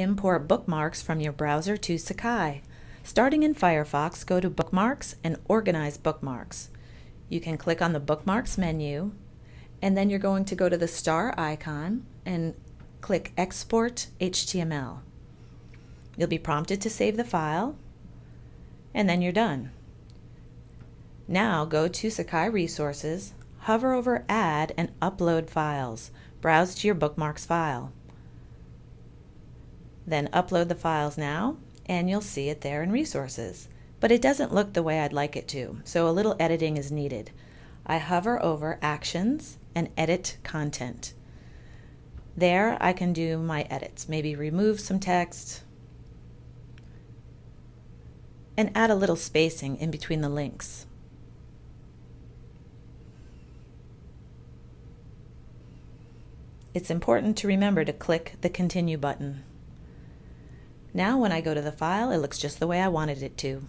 Import bookmarks from your browser to Sakai. Starting in Firefox, go to Bookmarks and Organize Bookmarks. You can click on the Bookmarks menu, and then you're going to go to the star icon and click Export HTML. You'll be prompted to save the file, and then you're done. Now go to Sakai Resources, hover over Add and Upload Files. Browse to your Bookmarks file. Then upload the files now, and you'll see it there in Resources. But it doesn't look the way I'd like it to, so a little editing is needed. I hover over Actions and Edit Content. There I can do my edits, maybe remove some text, and add a little spacing in between the links. It's important to remember to click the Continue button. Now when I go to the file, it looks just the way I wanted it to.